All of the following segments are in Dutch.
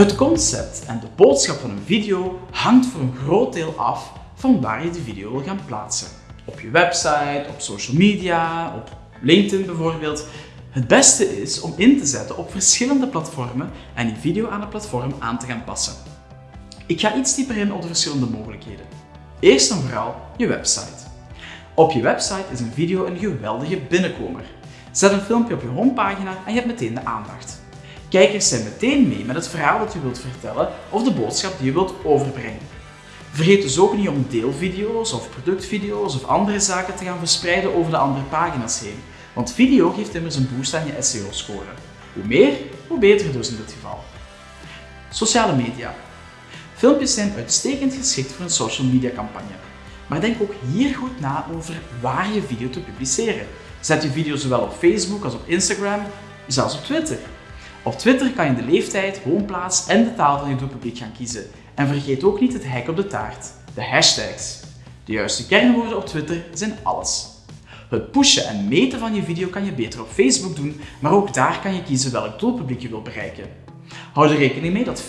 Het concept en de boodschap van een video hangt voor een groot deel af van waar je de video wil gaan plaatsen. Op je website, op social media, op LinkedIn bijvoorbeeld. Het beste is om in te zetten op verschillende platformen en die video aan het platform aan te gaan passen. Ik ga iets dieper in op de verschillende mogelijkheden. Eerst en vooral je website. Op je website is een video een geweldige binnenkomer. Zet een filmpje op je homepagina en je hebt meteen de aandacht. Kijkers zijn meteen mee met het verhaal dat je wilt vertellen of de boodschap die je wilt overbrengen. Vergeet dus ook niet om deelvideo's of productvideo's of andere zaken te gaan verspreiden over de andere pagina's heen. Want video geeft immers een boost aan je SEO-score. Hoe meer, hoe beter dus in dit geval. Sociale media. Filmpjes zijn uitstekend geschikt voor een social media campagne. Maar denk ook hier goed na over waar je video te publiceren. Zet je video zowel op Facebook als op Instagram, zelfs op Twitter. Op Twitter kan je de leeftijd, woonplaats en de taal van je doelpubliek gaan kiezen. En vergeet ook niet het hek op de taart, de hashtags. De juiste kernwoorden op Twitter zijn alles. Het pushen en meten van je video kan je beter op Facebook doen, maar ook daar kan je kiezen welk doelpubliek je wilt bereiken. Hou er rekening mee dat 44%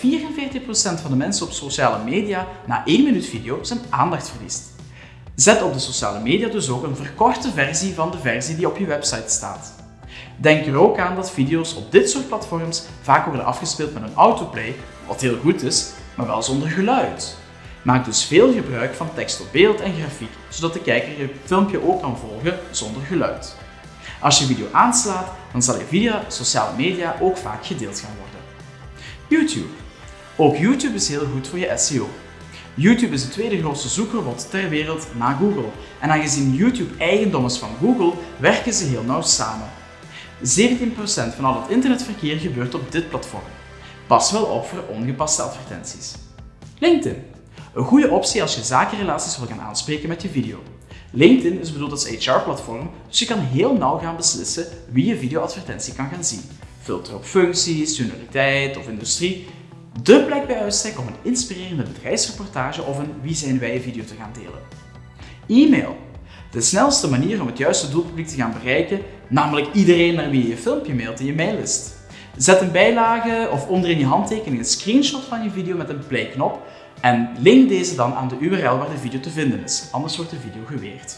van de mensen op sociale media na 1 minuut video zijn aandacht verliest. Zet op de sociale media dus ook een verkorte versie van de versie die op je website staat. Denk er ook aan dat video's op dit soort platforms vaak worden afgespeeld met een autoplay, wat heel goed is, maar wel zonder geluid. Maak dus veel gebruik van tekst op beeld en grafiek, zodat de kijker je filmpje ook kan volgen zonder geluid. Als je video aanslaat, dan zal je via sociale media ook vaak gedeeld gaan worden. YouTube. Ook YouTube is heel goed voor je SEO. YouTube is de tweede grootste zoekrobot ter wereld na Google. En aangezien YouTube eigendom is van Google, werken ze heel nauw samen. 17% van al het internetverkeer gebeurt op dit platform. Pas wel op voor ongepaste advertenties. LinkedIn. Een goede optie als je zakenrelaties wil gaan aanspreken met je video. LinkedIn is bedoeld als HR-platform, dus je kan heel nauw gaan beslissen wie je videoadvertentie kan gaan zien. Filter op functies, senioriteit of industrie. De plek bij uitstek om een inspirerende bedrijfsreportage of een Wie zijn wij video te gaan delen. E-mail. De snelste manier om het juiste doelpubliek te gaan bereiken, namelijk iedereen naar wie je je filmpje mailt in je maillist. Zet een bijlage of onderin je handtekening een screenshot van je video met een play-knop en link deze dan aan de URL waar de video te vinden is, anders wordt de video geweerd.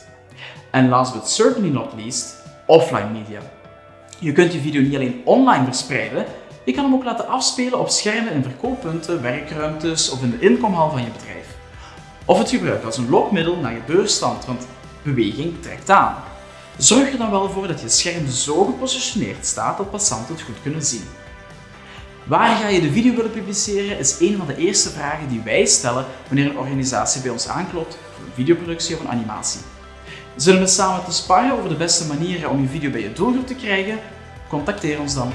En last but certainly not least, offline media. Je kunt je video niet alleen online verspreiden, je kan hem ook laten afspelen op schermen in verkooppunten, werkruimtes of in de inkomhal van je bedrijf. Of het gebruiken als een lokmiddel naar je beursstand, want beweging trekt aan. Zorg er dan wel voor dat je scherm zo gepositioneerd staat dat passanten het goed kunnen zien. Waar ga je de video willen publiceren is een van de eerste vragen die wij stellen wanneer een organisatie bij ons aanklopt voor een videoproductie of een animatie. Zullen we samen te sparren over de beste manieren om je video bij je doelgroep te krijgen? Contacteer ons dan.